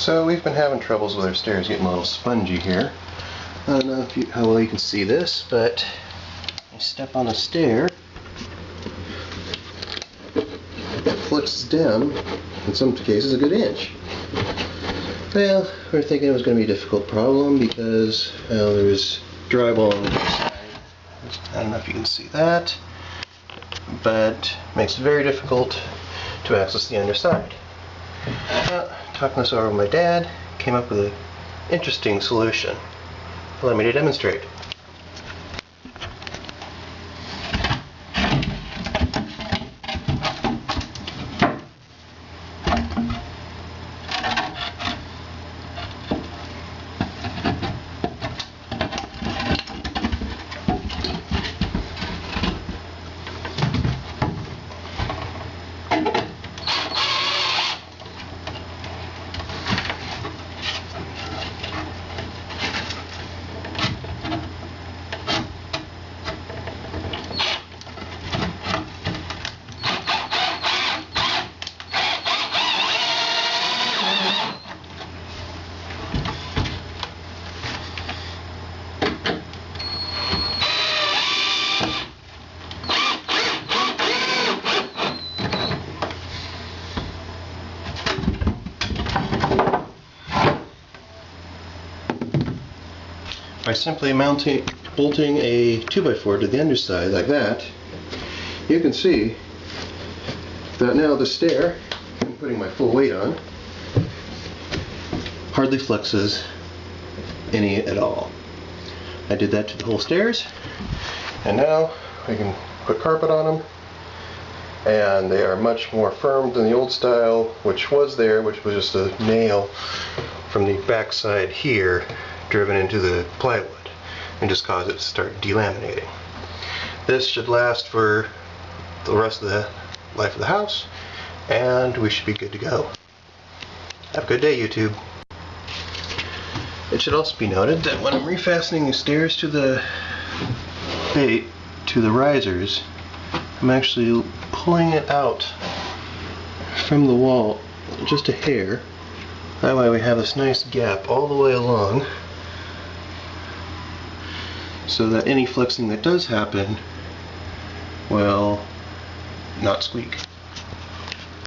So we've been having troubles with our stairs getting a little spongy here. I don't know if you, how well you can see this, but I step on a stair, it flexes down, in some cases a good inch. Well, we are thinking it was going to be a difficult problem because well, there was drywall on the side. I don't know if you can see that, but makes it very difficult to access the underside. Well, talking this over with my dad, came up with an interesting solution. Allow me to demonstrate. By simply mounting, bolting a 2x4 to the underside like that, you can see that now the stair, I'm putting my full weight on, hardly flexes any at all. I did that to the whole stairs, and now I can put carpet on them, and they are much more firm than the old style, which was there, which was just a nail from the backside here driven into the plywood and just cause it to start delaminating. This should last for the rest of the life of the house and we should be good to go. Have a good day YouTube. It should also be noted that when I'm refastening the stairs to the bait to the risers I'm actually pulling it out from the wall just a hair that way we have this nice gap all the way along so that any flexing that does happen will not squeak.